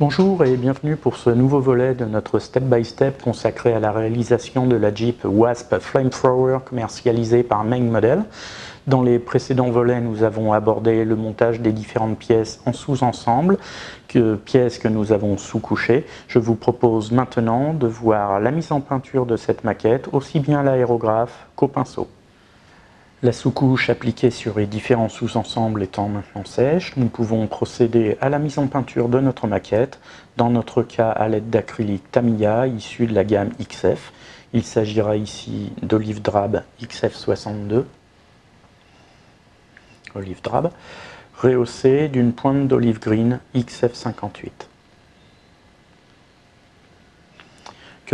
Bonjour et bienvenue pour ce nouveau volet de notre step-by-step consacré à la réalisation de la Jeep Wasp Flamethrower commercialisée par Main Model. Dans les précédents volets, nous avons abordé le montage des différentes pièces en sous-ensemble, pièces que nous avons sous-couchées. Je vous propose maintenant de voir la mise en peinture de cette maquette, aussi bien l'aérographe qu'au pinceau. La sous-couche appliquée sur les différents sous-ensembles étant maintenant sèche, nous pouvons procéder à la mise en peinture de notre maquette, dans notre cas à l'aide d'acrylique Tamiya issu de la gamme XF. Il s'agira ici d'olive drab XF62, olive drab, rehaussée d'une pointe d'olive green XF58.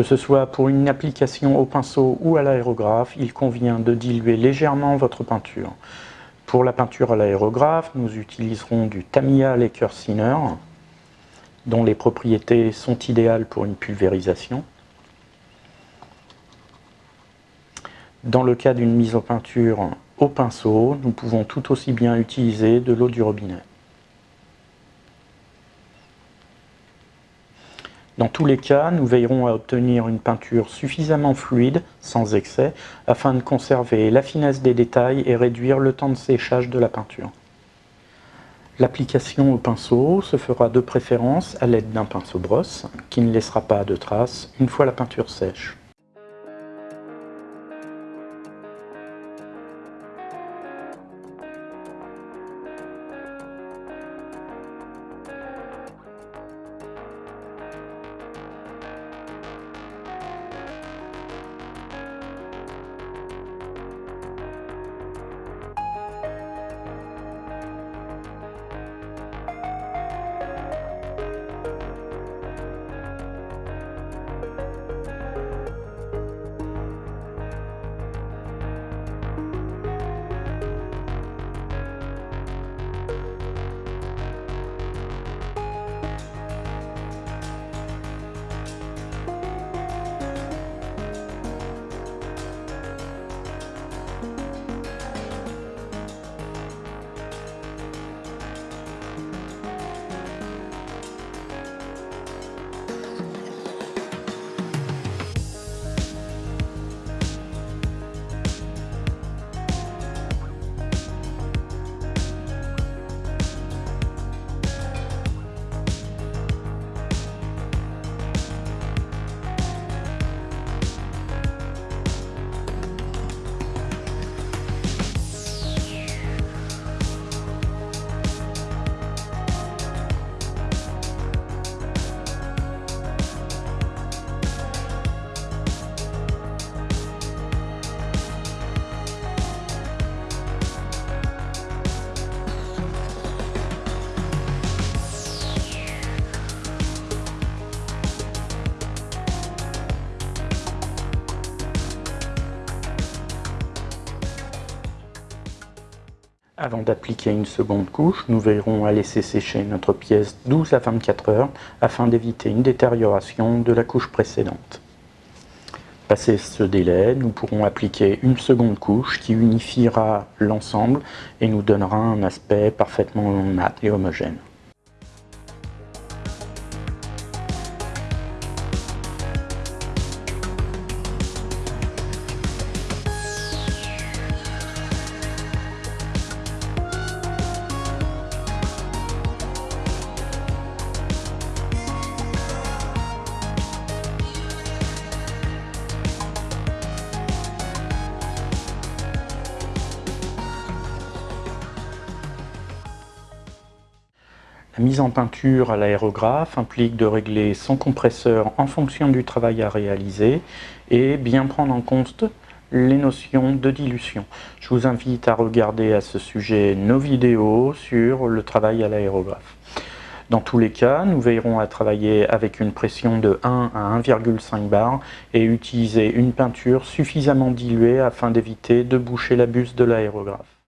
Que ce soit pour une application au pinceau ou à l'aérographe, il convient de diluer légèrement votre peinture. Pour la peinture à l'aérographe, nous utiliserons du Tamiya Laker Thinner, dont les propriétés sont idéales pour une pulvérisation. Dans le cas d'une mise en peinture au pinceau, nous pouvons tout aussi bien utiliser de l'eau du robinet. Dans tous les cas, nous veillerons à obtenir une peinture suffisamment fluide, sans excès, afin de conserver la finesse des détails et réduire le temps de séchage de la peinture. L'application au pinceau se fera de préférence à l'aide d'un pinceau brosse, qui ne laissera pas de traces une fois la peinture sèche. Avant d'appliquer une seconde couche, nous veillerons à laisser sécher notre pièce 12 à 24 heures afin d'éviter une détérioration de la couche précédente. Passé ce délai, nous pourrons appliquer une seconde couche qui unifiera l'ensemble et nous donnera un aspect parfaitement mat et homogène. Mise en peinture à l'aérographe implique de régler son compresseur en fonction du travail à réaliser et bien prendre en compte les notions de dilution. Je vous invite à regarder à ce sujet nos vidéos sur le travail à l'aérographe. Dans tous les cas, nous veillerons à travailler avec une pression de 1 à 1,5 bar et utiliser une peinture suffisamment diluée afin d'éviter de boucher la buse de l'aérographe.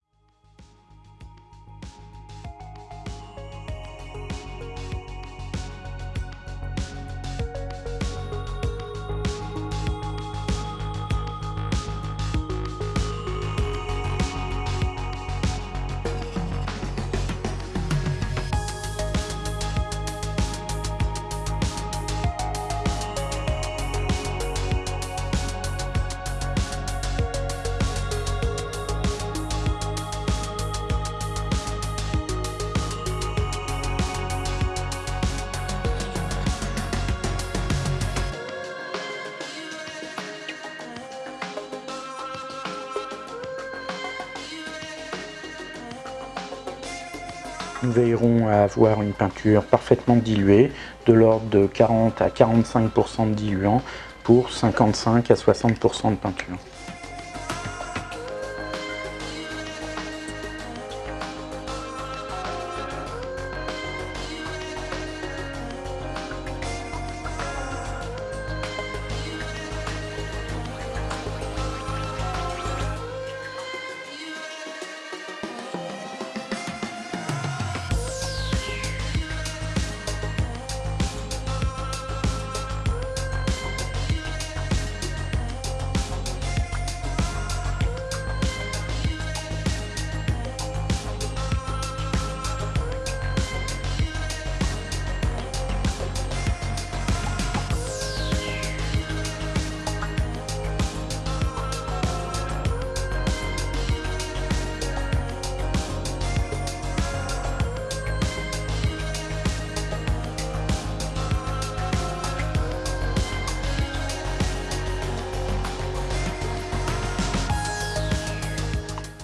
Nous veillerons à avoir une peinture parfaitement diluée, de l'ordre de 40 à 45% de diluant pour 55 à 60% de peinture.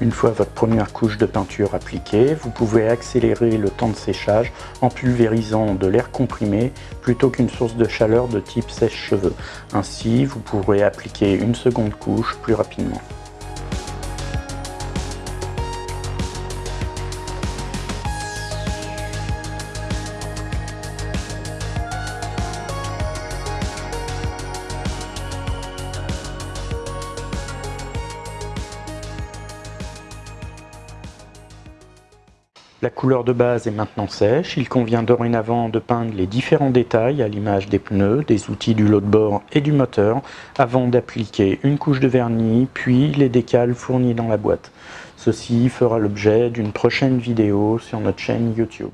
Une fois votre première couche de peinture appliquée, vous pouvez accélérer le temps de séchage en pulvérisant de l'air comprimé plutôt qu'une source de chaleur de type sèche-cheveux. Ainsi, vous pourrez appliquer une seconde couche plus rapidement. La couleur de base est maintenant sèche, il convient dorénavant de peindre les différents détails à l'image des pneus, des outils du lot de bord et du moteur avant d'appliquer une couche de vernis puis les décals fournis dans la boîte. Ceci fera l'objet d'une prochaine vidéo sur notre chaîne YouTube.